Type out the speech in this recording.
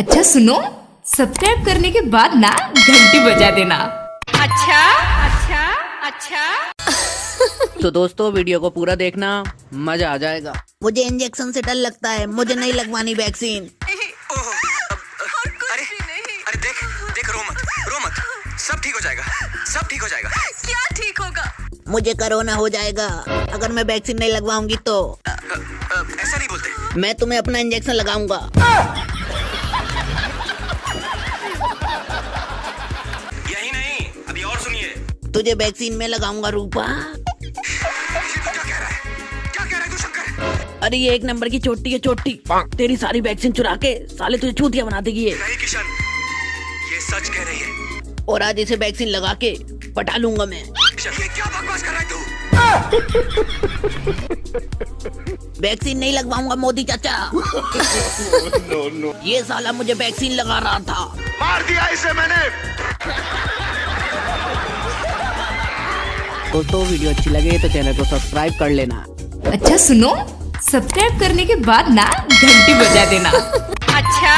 अच्छा सुनो सब्सक्राइब करने के बाद ना घंटी बजा देना। अच्छा अच्छा अच्छा। तो दोस्तों वीडियो को पूरा देखना मज़ा आ जाएगा। मुझे इंजेक्शन से डर लगता है मुझे नहीं लगवानी वैक्सीन ओहो, अब- अरे अरे देख देख रो मत रो मत। सब ठीक हो जाएगा सब ठीक हो जाएगा। क्या ठीक होगा? मुझे कोरोना हो जाएगा अगर मैं वैक्सीन नहीं लगवाऊँगी तो। अ, अ, ऐसा नहीं बोलते। मैं तुम्हें अपना इंजेक्शन लगाऊँगा। तुझे वैक्सीन में लगाऊँगा रूपा। क्या कह रहा है क्या कह रहा है तू शंकर अरे ये एक नंबर की चोटी है चोटी। तेरी सारी वैक्सीन चुरा के साले तुझे चूतिया बना देगी ये। नहीं किशन। ये सच कह रही है। और आज इसे वैक्सीन लगा के पटा लूँगा मैं। ये क्या बकवास कर रहा है तू? वैक्सीन नहीं लगवाऊँगा मोदी चाचा। ये साला मुझे वैक्सीन लगा रहा था। मार दिया इसे मैंने। दोस्तों वीडियो अच्छी लगे तो चैनल को सब्सक्राइब कर लेना। अच्छा सुनो सब्सक्राइब करने के बाद ना घंटी बजा देना। अच्छा?